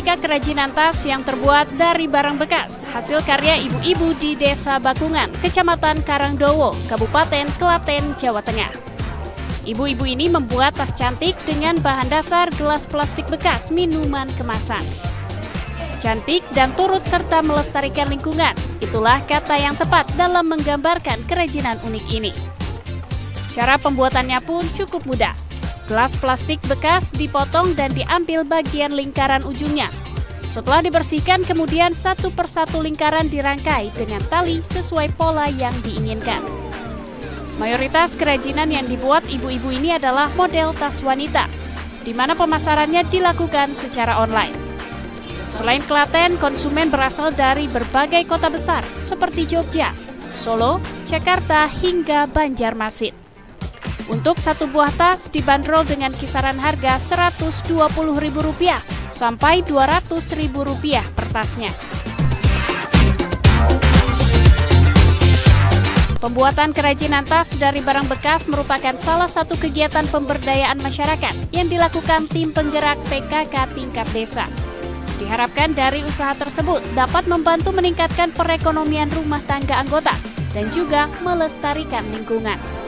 aneka kerajinan tas yang terbuat dari barang bekas hasil karya ibu-ibu di Desa Bakungan, Kecamatan Karangdowo, Kabupaten Klaten, Jawa Tengah. Ibu-ibu ini membuat tas cantik dengan bahan dasar gelas plastik bekas minuman kemasan. Cantik dan turut serta melestarikan lingkungan, itulah kata yang tepat dalam menggambarkan kerajinan unik ini. Cara pembuatannya pun cukup mudah. Gelas plastik bekas dipotong dan diambil bagian lingkaran ujungnya. Setelah dibersihkan, kemudian satu persatu lingkaran dirangkai dengan tali sesuai pola yang diinginkan. Mayoritas kerajinan yang dibuat ibu-ibu ini adalah model tas wanita, di mana pemasarannya dilakukan secara online. Selain Klaten, konsumen berasal dari berbagai kota besar seperti Jogja, Solo, Jakarta, hingga Banjarmasin. Untuk satu buah tas dibanderol dengan kisaran harga Rp120.000 sampai Rp200.000 per tasnya. Pembuatan kerajinan tas dari barang bekas merupakan salah satu kegiatan pemberdayaan masyarakat yang dilakukan tim penggerak PKK tingkat desa. Diharapkan dari usaha tersebut dapat membantu meningkatkan perekonomian rumah tangga anggota dan juga melestarikan lingkungan.